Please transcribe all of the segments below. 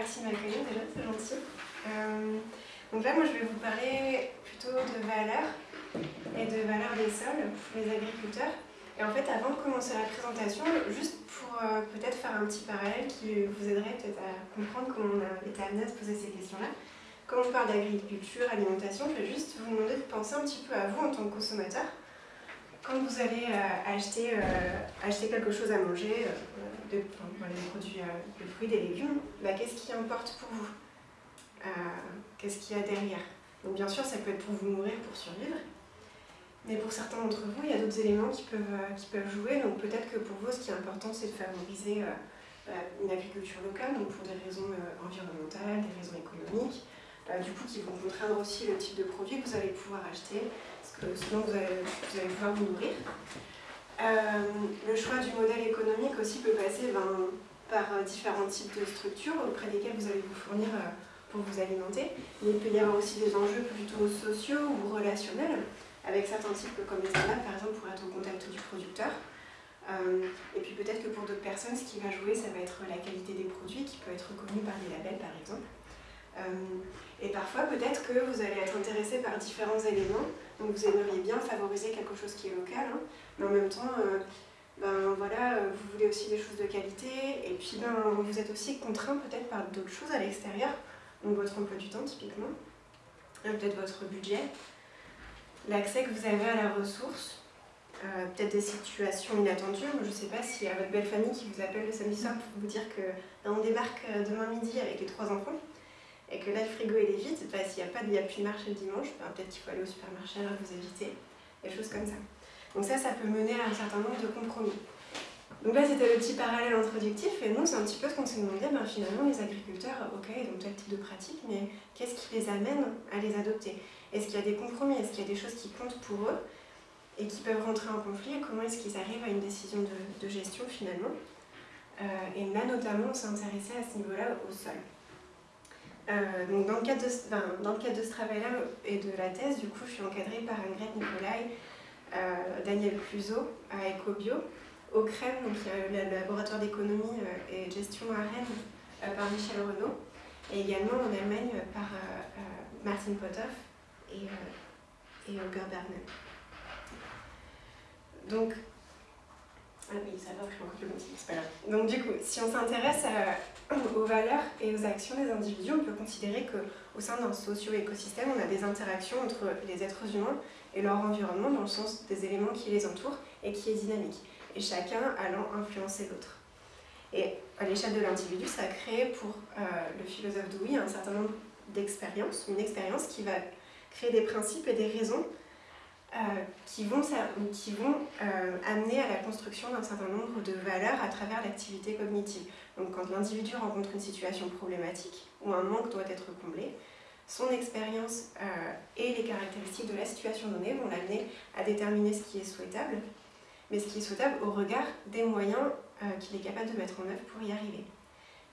merci de m'accueillir déjà, c'est gentil. Euh, donc là, moi, je vais vous parler plutôt de valeurs et de valeurs des sols pour les agriculteurs. Et en fait, avant de commencer la présentation, juste pour euh, peut-être faire un petit parallèle qui vous aiderait peut-être à comprendre comment on a été amené à se poser ces questions-là. Quand on parle d'agriculture, alimentation, je vais juste vous demander de penser un petit peu à vous en tant que consommateur. Quand vous allez euh, acheter, acheter quelque chose à manger, de, des produits de fruits, des légumes, bah, qu'est-ce qui importe pour vous? Euh, qu'est-ce qu'il y a derrière? Donc bien sûr, ça peut être pour vous nourrir, pour survivre, mais pour certains d'entre vous, il y a d'autres éléments qui peuvent, euh, qui peuvent jouer. Donc peut-être que pour vous, ce qui est important, c'est de favoriser euh, une agriculture locale, donc pour des raisons environnementales, des raisons économiques, du coup qui vont contraindre aussi le type de produit que vous allez pouvoir acheter, parce que sinon vous vous allez pouvoir vous nourrir. Le choix du modèle économique aussi peut passer ben, par différents types de structures auprès desquelles vous allez vous fournir pour vous alimenter. Il peut y avoir aussi des enjeux plutôt sociaux ou relationnels, avec certains types comme les salades, par exemple, pour être au contact du producteur. Euh, et puis peut-être que pour d'autres personnes, ce qui va jouer, ça va être la qualité des produits, qui peut être reconnue par des labels, par exemple. Euh, et parfois, peut-être que vous allez être intéressé par différents éléments, donc vous aimeriez bien favoriser quelque chose qui est local, hein. mais en même temps, euh, ben voilà, vous voulez aussi des choses de qualité, et puis ben, vous êtes aussi contraint peut-être par d'autres choses à l'extérieur, donc votre emploi du temps typiquement, peut-être votre budget, l'accès que vous avez à la ressource, euh, peut-être des situations inattendues. Je ne sais pas s'il y a votre belle famille qui vous appelle le samedi soir pour vous dire que ben, débarque euh, demain midi avec les trois enfants et que là le frigo est vide, bah, s'il n'y a pas a plus de marché le dimanche, ben, peut-être qu'il faut aller au supermarché, alors vous évitez, des choses comme ça. Donc ça, ça peut mener à un certain nombre de compromis. Donc là, c'était le petit parallèle introductif, et nous, c'est un petit peu ce qu'on s'est demandé, ben, finalement, les agriculteurs, ok, ils ont tel type de pratique, mais qu'est-ce qui les amène à les adopter? Est-ce qu'il y a des compromis? Est-ce qu'il y a des choses qui comptent pour eux et qui peuvent rentrer en conflit? Et comment est-ce qu'ils arrivent à une décision de, gestion, finalement? Euh, Et là, notamment, on s'est intéressé à ce niveau-là au sol. Euh, donc dans le, cadre de, dans le cadre de ce travail-là et de la thèse, du coup, je suis encadrée par Ingrid Nicolai, euh, Daniel Cluseau à Ecobio, au CREM, donc le laboratoire d'économie euh, et gestion à Rennes par Michel Renaud, et également en Allemagne par Martin Potoff et, et Holger. Donc, ah oui, ça va, je le c'est pas grave. Donc du coup, si on s'intéresse aux valeurs et aux actions des individus, on peut considérer qu'au sein d'un socio-écosystème, on a des interactions entre les êtres humains et leur environnement dans le sens des éléments qui les entourent et qui est dynamique et chacun allant influencer l'autre. Et à l'échelle de l'individu, ça a créé pour euh, le philosophe Dewey un certain nombre d'expériences, une expérience qui va créer des principes et des raisons euh, qui vont, qui vont euh, amener à la construction d'un certain nombre de valeurs à travers l'activité cognitive. Donc quand l'individu rencontre une situation problématique ou un manque doit être comblé, son expérience et les caractéristiques de la situation donnée vont l'amener à déterminer ce qui est souhaitable mais ce qui est souhaitable au regard des moyens euh, qu'il est capable de mettre en œuvre pour y arriver.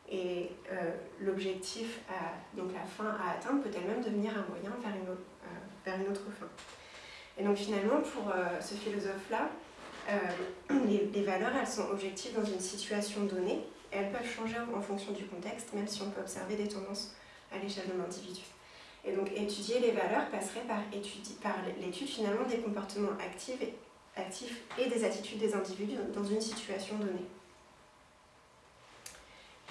Et euh, l'objectif, donc la fin à atteindre, peut elle-même devenir un moyen vers une, autre, euh, vers une autre fin. Et donc finalement, pour ce philosophe-là, les, les, valeurs, elles sont objectives dans une situation donnée, et elles peuvent changer en fonction du contexte, même si on peut observer des tendances à l'échelle de l'individu. Et donc étudier les valeurs passerait par l'étude finalement des comportements actifs et des attitudes des individus dans une situation donnée.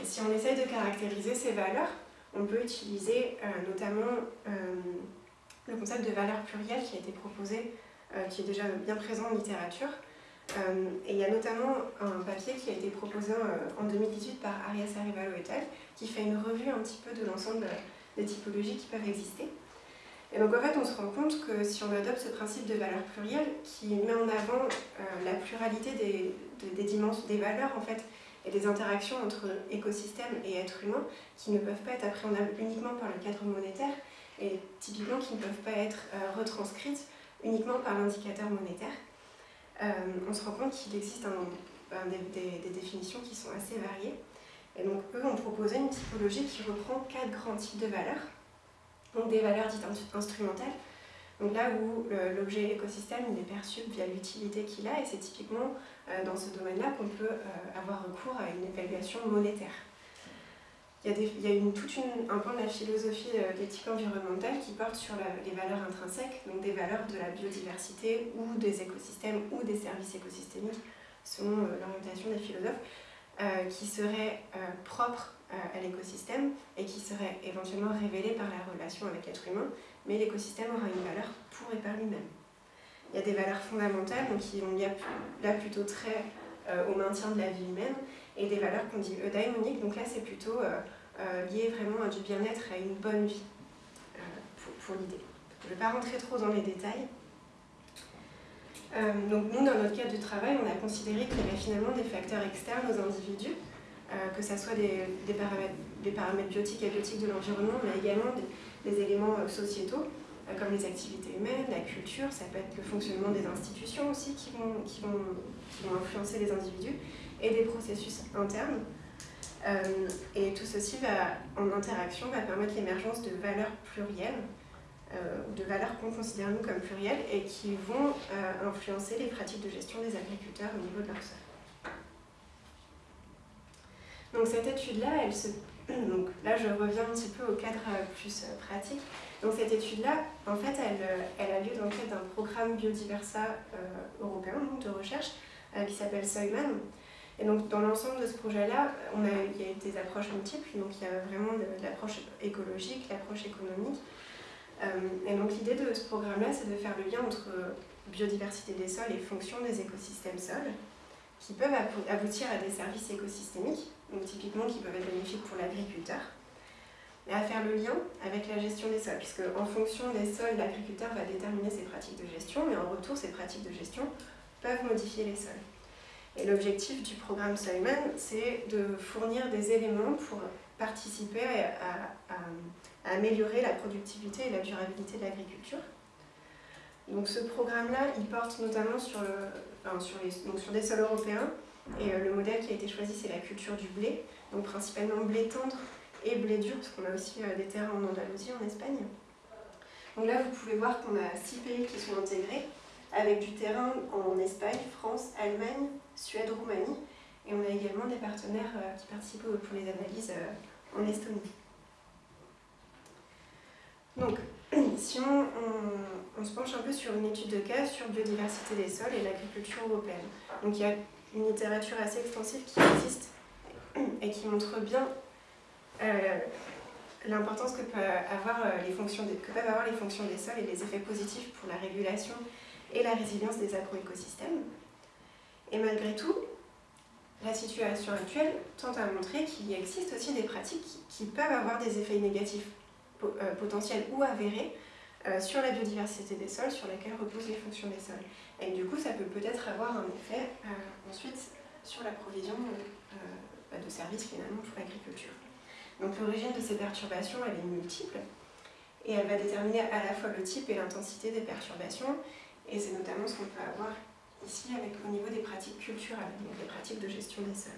Et si on essaye de caractériser ces valeurs, on peut utiliser euh, notamment euh, le concept de valeur plurielle qui a été proposé, euh, qui est déjà bien présent en littérature. et il y a notamment un papier qui a été proposé en 2018 par Arias Arivalo et al. qui fait une revue un petit peu de l'ensemble des typologies qui peuvent exister. Et donc en fait, on se rend compte que si on adopte ce principe de valeur plurielle qui met en avant euh, la pluralité des, des, dimensions, des valeurs en fait, et des interactions entre écosystèmes et êtres humains qui ne peuvent pas être appréhendables uniquement par le cadre monétaire et typiquement qui ne peuvent pas être euh, retranscrites uniquement par l'indicateur monétaire, euh, on se rend compte qu'il existe ben, des, définitions qui sont assez variées. Et donc eux ont proposé une typologie qui reprend quatre grands types de valeurs donc des valeurs dites instrumentales. Donc là où l'objet écosystème il est perçu via l'utilité qu'il a, et c'est typiquement euh, dans ce domaine-là qu'on peut avoir recours à une évaluation monétaire. Il y a, des, une, tout une, un point de la philosophie d'éthique environnementale qui porte sur les valeurs intrinsèques, donc des valeurs de la biodiversité ou des écosystèmes ou des services écosystémiques, selon l'orientation des philosophes, qui seraient propres à l'écosystème et qui seraient éventuellement révélées par la relation avec l'être humain, mais l'écosystème aura une valeur pour et par lui-même. Il y a des valeurs fondamentales donc qui ont là plutôt trait au maintien de la vie humaine et des valeurs qu'on dit eudaimoniques, donc là c'est plutôt euh, lié vraiment à du bien-être, à une bonne vie euh, pour, l'idée. Je ne vais pas rentrer trop dans les détails. Euh, donc nous, dans notre cadre de travail, on a considéré qu'il y avait finalement des facteurs externes aux individus, que ce soit des, paramètres, biotiques et biotiques de l'environnement, mais également des, éléments sociétaux, comme les activités humaines, la culture, ça peut être le fonctionnement des institutions aussi qui vont, influencer les individus, et des processus internes, et tout ceci, va, en interaction, va permettre l'émergence de valeurs plurielles, euh, de valeurs qu'on considère nous comme plurielles, et qui vont euh, influencer les pratiques de gestion des agriculteurs au niveau de leur sol. Donc cette étude-là, elle se... Donc là, je reviens un petit peu au cadre plus pratique. Donc cette étude-là, en fait, elle, elle, a lieu dans le cadre d'un programme biodiversa européen de recherche qui s'appelle Soyman, et donc dans l'ensemble de ce projet-là, il y a des approches multiples, donc il y a vraiment l'approche écologique, l'approche économique. Euh, et donc l'idée de ce programme-là, c'est de faire le lien entre biodiversité des sols et fonction des écosystèmes sols, qui peuvent aboutir à des services écosystémiques, donc typiquement qui peuvent être bénéfiques pour l'agriculteur, et à faire le lien avec la gestion des sols, puisque en fonction des sols, l'agriculteur va déterminer ses pratiques de gestion, mais en retour, ces pratiques de gestion peuvent modifier les sols. Et l'objectif du programme Simon, c'est de fournir des éléments pour participer à, améliorer la productivité et la durabilité de l'agriculture. Donc ce programme-là, il porte notamment sur, sur, les, donc sur des sols européens, et euh, le modèle qui a été choisi, c'est la culture du blé, donc principalement blé tendre et blé dur, parce qu'on a aussi euh, des terrains en Andalousie, en Espagne. Donc là, vous pouvez voir qu'on a six pays qui sont intégrés, avec du terrain en Espagne, France, Allemagne, Suède, Roumanie. Et on a également des partenaires euh, qui participent pour les analyses euh, en Estonie. Donc, si on, se penche un peu sur une étude de cas sur biodiversité des sols et l'agriculture européenne. Donc il y a une littérature assez extensive qui existe et qui montre bien euh, l'importance que, que peuvent avoir les fonctions des sols et les effets positifs pour la régulation et la résilience des agroécosystèmes. Et malgré tout, la situation actuelle tente à montrer qu'il existe aussi des pratiques qui peuvent avoir des effets négatifs euh, potentiels ou avérés euh, sur la biodiversité des sols, sur laquelle reposent les fonctions des sols. Et du coup, ça peut peut-être avoir un effet euh, ensuite sur la provision bah, de services finalement pour l'agriculture. Donc l'origine de ces perturbations, elle est multiple, et elle va déterminer à la fois le type et l'intensité des perturbations, et c'est notamment ce qu'on peut avoir ici avec, au niveau des pratiques culturelles, donc des pratiques de gestion des sols.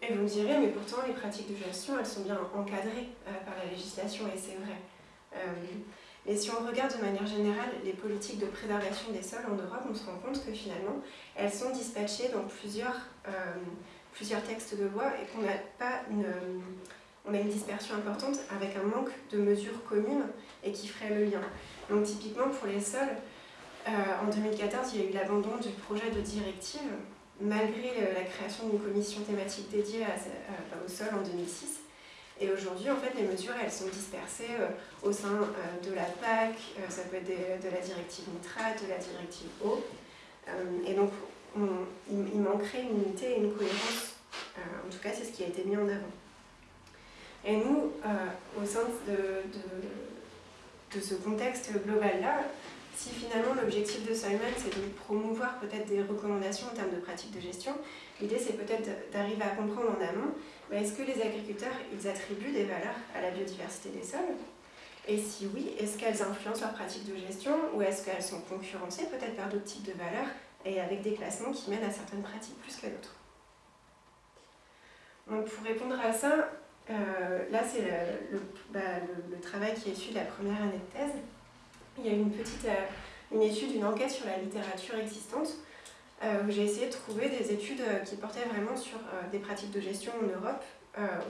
Et vous me direz, mais pourtant les pratiques de gestion, elles sont bien encadrées euh, par la législation, et c'est vrai. Euh, mais si on regarde de manière générale les politiques de préservation des sols en Europe, on se rend compte que finalement, elles sont dispatchées dans plusieurs, euh, plusieurs textes de loi et qu'on n'a pas une, on a une dispersion importante avec un manque de mesures communes et qui ferait le lien. Donc typiquement pour les sols, en 2014, il y a eu l'abandon du projet de directive, malgré la création d'une commission thématique dédiée au sol en 2006. Et aujourd'hui, en fait, les mesures, elles sont dispersées euh, au sein euh, de la PAC, ça peut être de la directive nitrate, de la directive eau. et donc, il, manquerait une unité et une cohérence. en tout cas, c'est ce qui a été mis en avant. Et nous, au sein de, de ce contexte global-là, si finalement l'objectif de Simon c'est de promouvoir peut-être des recommandations en termes de pratiques de gestion, l'idée c'est peut-être d'arriver à comprendre en amont, est-ce que les agriculteurs ils attribuent des valeurs à la biodiversité des sols? Et si oui, est-ce qu'elles influencent leurs pratiques de gestion ou est-ce qu'elles sont concurrencées peut-être par d'autres types de valeurs et avec des classements qui mènent à certaines pratiques plus qu'à d'autres? Donc pour répondre à ça, euh, là, c'est bah, le, le, travail qui est issu de la première année de thèse. Il y a une petite euh, une étude, une enquête sur la littérature existante où j'ai essayé de trouver des études qui portaient vraiment sur des pratiques de gestion en Europe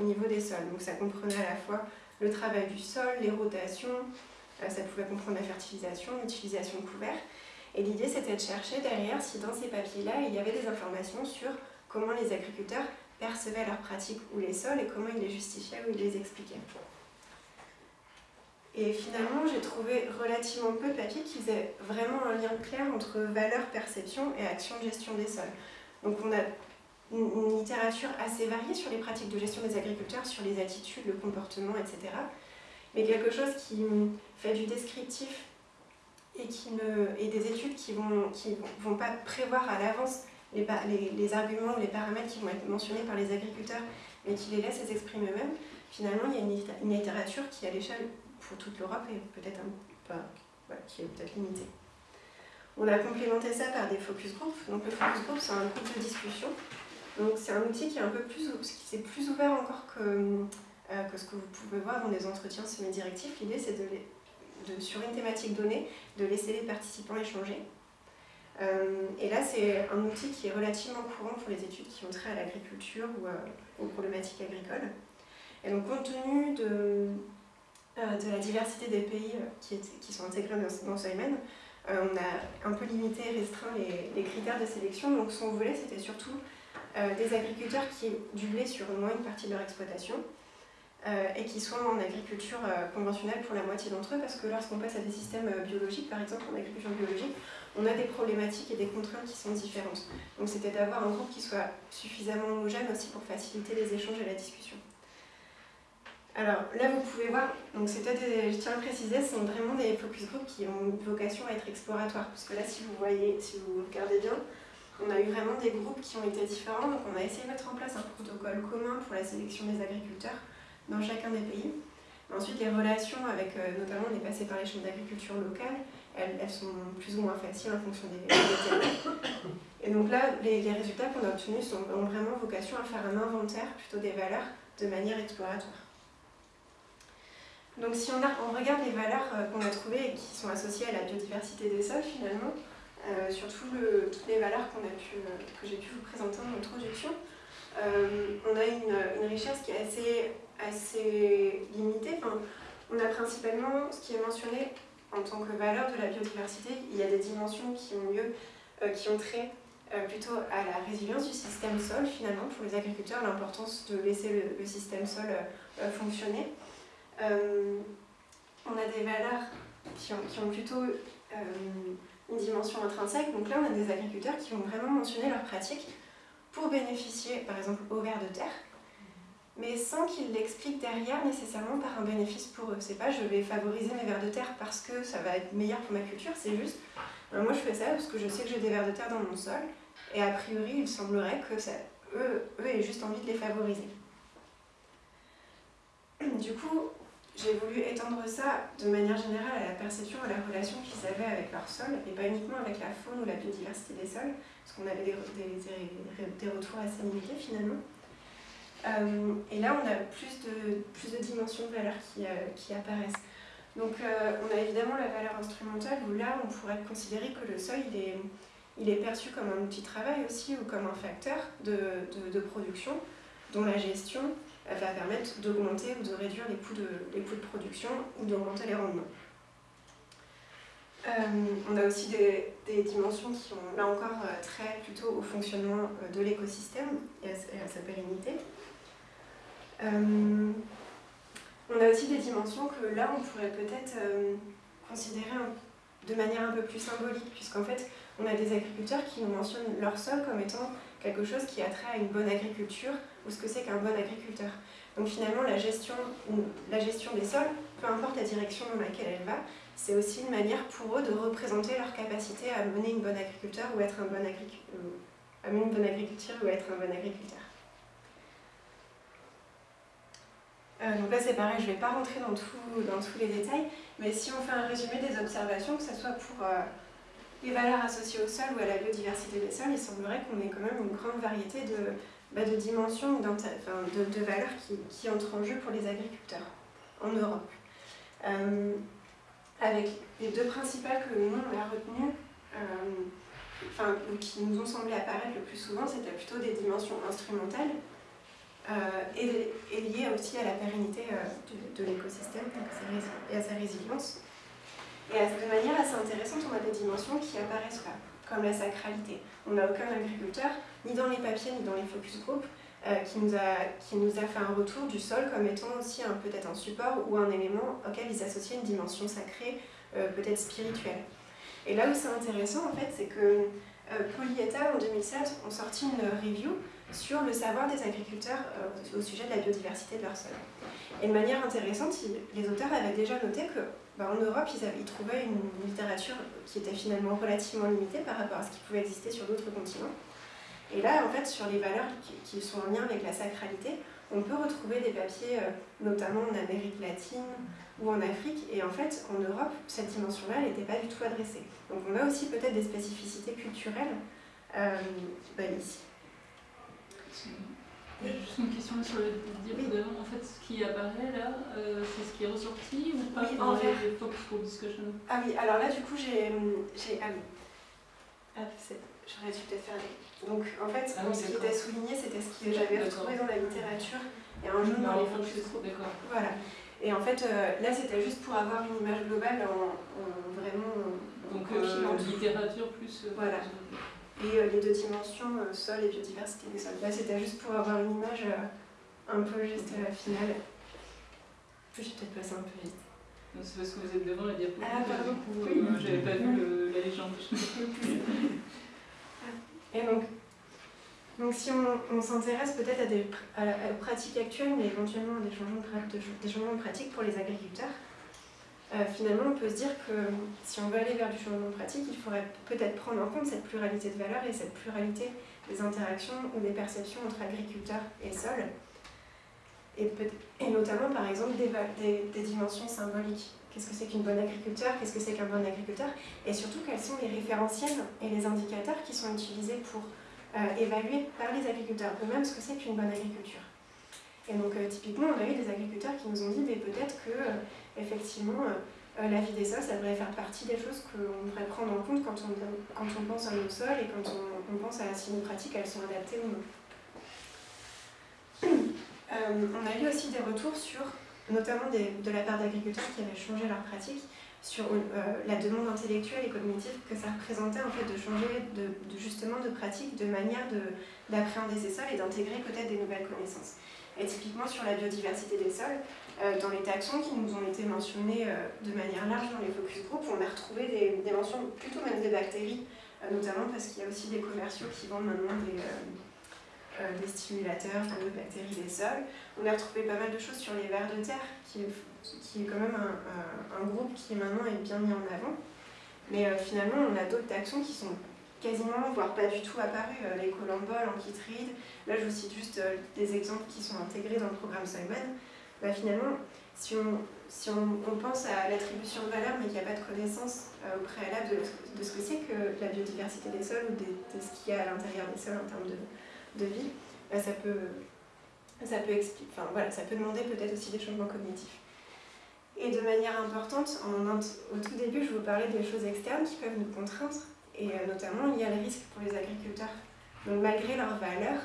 au niveau des sols. Donc ça comprenait à la fois le travail du sol, les rotations, ça pouvait comprendre la fertilisation, l'utilisation de couverts. Et l'idée c'était de chercher derrière si dans ces papiers-là il y avait des informations sur comment les agriculteurs percevaient leurs pratiques ou les sols et comment ils les justifiaient ou ils les expliquaient. Et finalement, j'ai trouvé relativement peu de papiers qui faisaient vraiment un lien clair entre valeur, perception et action de gestion des sols. Donc on a une, littérature assez variée sur les pratiques de gestion des agriculteurs, sur les attitudes, le comportement, etc. Mais quelque chose qui fait du descriptif et, qui et des études qui ne vont, qui vont pas prévoir à l'avance les, les, les, arguments les paramètres qui vont être mentionnés par les agriculteurs, mais qui les laissent s'exprimer eux-mêmes, finalement, il y a une, une littérature qui, à l'échelle pour toute l'Europe, est peut-être un qui est peut-être limitée. On a complémenté ça par des focus groups. Donc le focus group, c'est un groupe de discussion. Donc c'est un outil qui est un peu plus, qui est plus ouvert encore que, euh, que ce que vous pouvez voir dans des entretiens semi-directifs. L'idée, c'est de, de, sur une thématique donnée, de laisser les participants échanger. Euh, et là, c'est un outil qui est relativement courant pour les études qui ont trait à l'agriculture ou euh, aux problématiques agricoles. Et donc, compte tenu de, de la diversité des pays qui, qui sont intégrés dans, ce domaine, on a un peu limité et restreint les, critères de sélection. Donc, ce qu'on voulait, c'était surtout des agriculteurs qui du sur au moins une partie de leur exploitation, euh, et qui soient en agriculture euh, conventionnelle pour la moitié d'entre eux, parce que lorsqu'on passe à des systèmes euh, biologiques, par exemple en agriculture biologique, on a des problématiques et des contraintes qui sont différentes. Donc c'était d'avoir un groupe qui soit suffisamment homogène aussi pour faciliter les échanges et la discussion. Alors là vous pouvez voir, donc des, je tiens à préciser, ce sont vraiment des focus groups qui ont vocation à être exploratoires, parce que là si vous voyez, si vous regardez bien, on a eu vraiment des groupes qui ont été différents, donc on a essayé de mettre en place un protocole commun pour la sélection des agriculteurs, dans chacun des pays. Ensuite, les relations avec, euh, notamment, on est passé par les chambres d'agriculture locales, elles, elles, sont plus ou moins faciles en fonction des, des Et donc là, les, résultats qu'on a obtenus ont vraiment vocation à faire un inventaire plutôt des valeurs de manière exploratoire. Donc si on, regarde les valeurs euh, qu'on a trouvées et qui sont associées à la biodiversité des sols finalement, euh, surtout toutes les valeurs euh, que j'ai pu vous présenter en introduction, on a une, richesse qui est assez assez limité. Enfin, on a principalement ce qui est mentionné en tant que valeur de la biodiversité. Il y a des dimensions qui ont lieu, qui ont trait plutôt à la résilience du système sol finalement pour les agriculteurs, l'importance de laisser le, système sol euh, on a des valeurs qui ont, plutôt une dimension intrinsèque. Donc là, on a des agriculteurs qui vont vraiment mentionner leurs pratiques pour bénéficier, par exemple, au ver de terre, mais sans qu'ils l'expliquent derrière nécessairement par un bénéfice pour eux. C'est pas je vais favoriser mes vers de terre parce que ça va être meilleur pour ma culture, c'est juste ben, moi je fais ça parce que je sais que j'ai des vers de terre dans mon sol et a priori il semblerait que ça, eux, eux aient juste envie de les favoriser. Du coup, j'ai voulu étendre ça de manière générale à la perception, à la relation qu'ils avaient avec leur sol, et pas uniquement avec la faune ou la biodiversité des sols, parce qu'on avait des, des, des, retours assez limités finalement. Euh, et là, on a plus de, plus de dimensions de valeur qui, euh, qui apparaissent. Donc, euh, on a évidemment la valeur instrumentale, où là, on pourrait considérer que le sol, il est, il est perçu comme un outil de travail aussi, ou comme un facteur de, de, de production, dont la gestion va permettre d'augmenter ou de réduire les coûts de, production ou d'augmenter les rendements. Euh, on a aussi des, dimensions qui ont, là encore, trait plutôt au fonctionnement de l'écosystème et à sa pérennité. Euh, on a aussi des dimensions que là, on pourrait peut-être euh, considérer de manière un peu plus symbolique, puisqu'en fait, on a des agriculteurs qui nous mentionnent leur sol comme étant quelque chose qui a trait à une bonne agriculture, ou ce que c'est qu'un bon agriculteur. Donc finalement, la gestion, la gestion des sols, peu importe la direction dans laquelle elle va, c'est aussi une manière pour eux de représenter leur capacité à mener une bonne agriculture ou être un bon, euh, à agriculture être un bon agriculteur. Euh, donc là c'est pareil, je ne vais pas rentrer dans, dans, tous les détails, mais si on fait un résumé des observations, que ce soit pour euh, les valeurs associées au sol ou à la biodiversité des sols, il semblerait qu'on ait quand même une grande variété de, bah, de dimensions, enfin, de, de, valeurs qui, qui, entrent en jeu pour les agriculteurs en Europe. Euh, avec les deux principales que nous on a retenues, enfin, qui nous ont semblé apparaître le plus souvent, c'était plutôt des dimensions instrumentales et, liées aussi à la pérennité de, l'écosystème et à sa résilience. Et de manière assez intéressante, on a des dimensions qui apparaissent là, comme la sacralité. On n'a aucun agriculteur, ni dans les papiers, ni dans les focus group, euh, qui, nous a, qui nous a fait un retour du sol comme étant aussi peut-être un support ou un élément auquel ils associaient une dimension sacrée, euh, peut-être spirituelle. Et là où c'est intéressant, en fait, c'est que euh, Polyeta, en 2007, ont sorti une review sur le savoir des agriculteurs au sujet de la biodiversité de leur sol. Et de manière intéressante, les auteurs avaient déjà noté que bah, en Europe, ils, trouvaient une littérature qui était finalement relativement limitée par rapport à ce qui pouvait exister sur d'autres continents. Et là, en fait, sur les valeurs qui, sont en lien avec la sacralité, on peut retrouver des papiers, euh, notamment en Amérique latine ou en Afrique, et en fait, en Europe, cette dimension-là n'était pas du tout adressée. Donc on a aussi peut-être des spécificités culturelles euh, bah, ici. Juste une question sur le diapo devant, en fait, ce qui apparaît là, euh, c'est ce qui est ressorti ou pas oui, en les focus group discussion? Ah oui, alors là, du coup, j'ai. Ah oui. Ah, J'aurais dû peut-être faire Donc en fait, ah ce qui était souligné, c'était ce que j'avais retrouvé dans la littérature et un jaune dans les focus D'accord. Voilà. Et en fait, euh, là, c'était juste pour avoir une image globale en, vraiment. Donc, euh, littérature plus. Euh, voilà. Et les deux dimensions, sol et biodiversité des sols. Là, c'était juste pour avoir une image un peu juste à la finale. Je vais peut-être passer un peu vite. C'est parce que vous êtes devant la diapo. Ah, pardon. Du coup, j'avais pas vu la légende. Et donc, donc si on, s'intéresse peut-être à des aux pratiques actuelles, mais éventuellement à des changements de, des changements de pratiques pour les agriculteurs, euh, finalement, on peut se dire que si on veut aller vers du changement pratique, il faudrait peut-être prendre en compte cette pluralité de valeurs et cette pluralité des interactions ou des perceptions entre agriculteurs et sols, et, notamment par exemple des, dimensions symboliques. Qu'est-ce que c'est qu'une bonne agriculteur? Qu'est-ce que c'est qu'un bon agriculteur? Et surtout, quels sont les référentiels et les indicateurs qui sont utilisés pour euh, évaluer par les agriculteurs eux-mêmes ce que c'est qu'une bonne agriculture? Et donc, euh, typiquement, on a eu des agriculteurs qui nous ont dit, mais peut-être que, euh, effectivement, la vie des sols, ça devrait faire partie des choses qu'on devrait prendre en compte quand on, pense à nos sols et quand on, pense à si nos pratiques, elles sont adaptées ou non. on a eu aussi des retours sur notamment de la part d'agriculteurs qui avaient changé leur pratique sur euh, la demande intellectuelle et cognitive que ça représentait en fait de changer de, justement de pratique, de manière d'appréhender ces sols et d'intégrer peut-être des nouvelles connaissances. Et typiquement sur la biodiversité des sols, euh, dans les taxons qui nous ont été mentionnés euh, de manière large dans les focus group, on a retrouvé des, mentions plutôt même des bactéries, notamment parce qu'il y a aussi des commerciaux qui vendent maintenant des euh, des stimulateurs de bactéries des sols. On a retrouvé pas mal de choses sur les vers de terre, qui, est quand même un, un, groupe qui maintenant est bien mis en avant. Mais euh, finalement, on a d'autres taxons qui sont quasiment, voire pas du tout apparus. Euh, les colamboles, anchitrides, là je vous cite juste des exemples qui sont intégrés dans le programme Simon. Bah, finalement, si on, si on, pense à l'attribution de valeur, mais qu'il n'y a pas de connaissance au préalable de, de ce que c'est que la biodiversité des sols ou de, ce qu'il y a à l'intérieur des sols en termes de, de vie, bah, ça, peut, ça, peut enfin, voilà, ça peut demander peut-être aussi des changements cognitifs. Et de manière importante, au tout début, je vous parlais des choses externes qui peuvent nous contraindre, et euh, notamment il y a le risque pour les agriculteurs. Donc malgré leurs valeurs,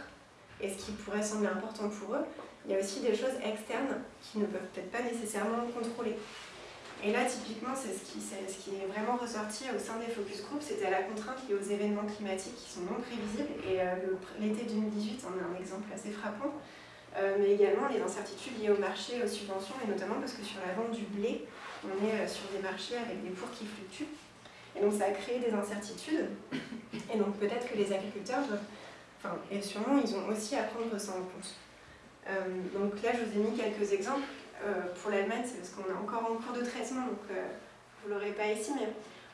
et ce qui pourrait sembler important pour eux, il y a aussi des choses externes qui ne peuvent peut-être pas nécessairement contrôler. Et là, typiquement, c'est ce qui est vraiment ressorti au sein des focus group, c'était la contrainte liée aux événements climatiques qui sont non prévisibles. Et euh, l'été 2018 en est un exemple assez frappant. Euh, mais également les incertitudes liées au marché, aux subventions, et notamment parce que sur la vente du blé, on est euh, sur des marchés avec des cours qui fluctuent. Et donc ça a créé des incertitudes. Et donc peut-être que les agriculteurs doivent, et sûrement, ils ont aussi à prendre ça en compte. donc là, je vous ai mis quelques exemples. Euh, pour l'Allemagne, c'est parce qu'on est encore en cours de traitement, donc euh, vous ne l'aurez pas ici, mais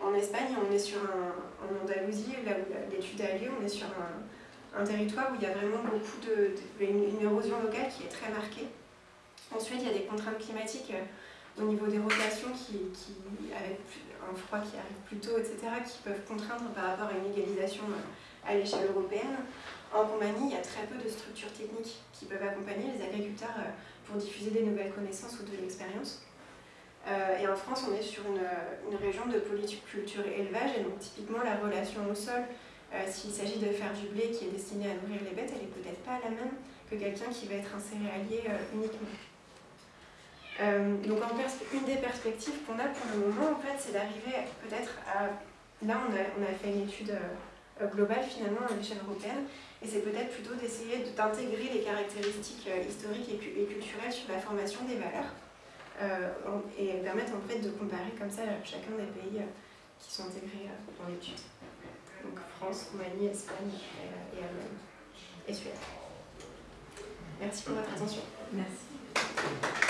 en Espagne, on est sur un, en Andalousie, là où l'étude a lieu, on est sur un, territoire où il y a vraiment beaucoup de, une, érosion locale qui est très marquée. Ensuite, il y a des contraintes climatiques euh, au niveau des rotations qui, avec un froid qui arrive plus tôt, etc., qui peuvent contraindre par rapport à une égalisation à l'échelle européenne. En Roumanie, il y a très peu de structures techniques qui peuvent accompagner les agriculteurs pour diffuser des nouvelles connaissances ou de l'expérience. Euh, et en France, on est sur une, une, région de culture élevage, et donc typiquement la relation au sol s'il s'agit de faire du blé qui est destiné à nourrir les bêtes, elle est peut-être pas la même que quelqu'un qui va être un céréalier uniquement. donc en une des perspectives qu'on a pour le moment, en fait, c'est d'arriver peut-être à... Là, on a, fait une étude globale finalement à l'échelle européenne, et c'est peut-être plutôt d'essayer d'intégrer les caractéristiques historiques et culturelles sur la formation des valeurs. Euh, et permettre en fait de comparer comme ça chacun des pays euh, qui sont intégrés euh, dans l'étude. Donc France, Roumanie, Espagne et Allemagne et Suède. Merci pour votre attention. Merci.